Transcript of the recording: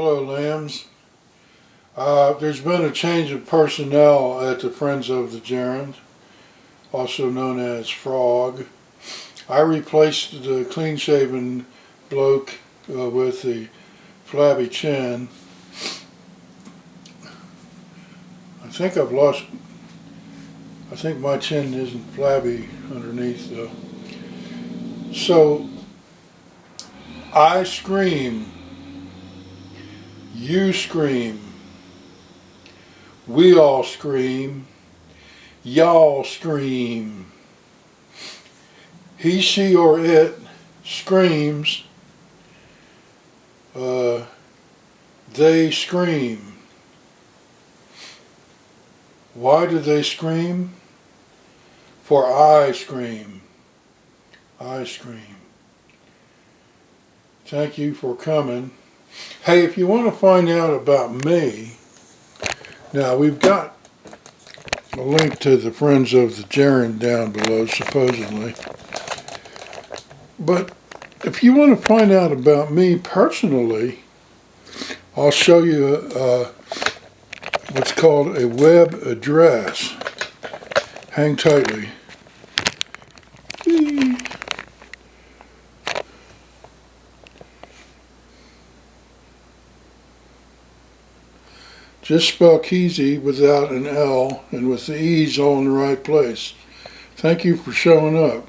Hello, lambs. Uh, there's been a change of personnel at the Friends of the Gerund, also known as Frog. I replaced the clean-shaven bloke uh, with the flabby chin. I think I've lost, I think my chin isn't flabby underneath though. So, I scream you scream. We all scream. Y'all scream. He, she, or it screams. Uh, they scream. Why do they scream? For I scream. I scream. Thank you for coming. Hey, if you want to find out about me, now we've got a link to the Friends of the Gerund down below, supposedly. But if you want to find out about me personally, I'll show you uh, what's called a web address. Hang tightly. Just spell Keezy without an L and with the E's all in the right place. Thank you for showing up.